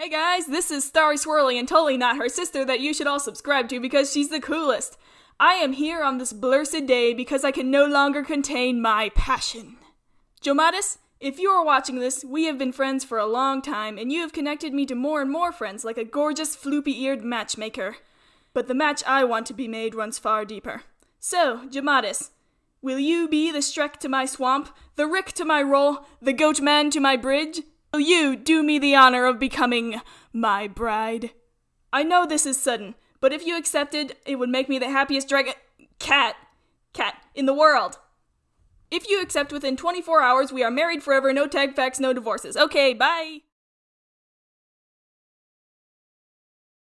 Hey guys, this is Starry Swirly and totally not her sister that you should all subscribe to because she's the coolest. I am here on this blessed day because I can no longer contain my passion. Jomatis, if you are watching this, we have been friends for a long time and you have connected me to more and more friends like a gorgeous floopy eared matchmaker. But the match I want to be made runs far deeper. So, Jomatis, will you be the Shrek to my swamp, the Rick to my roll, the Goat Man to my bridge? Will you do me the honor of becoming my bride? I know this is sudden, but if you accepted, it would make me the happiest dragon cat cat in the world. If you accept within 24 hours, we are married forever, no tag facts, no divorces. Okay, bye.